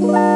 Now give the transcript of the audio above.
Bye.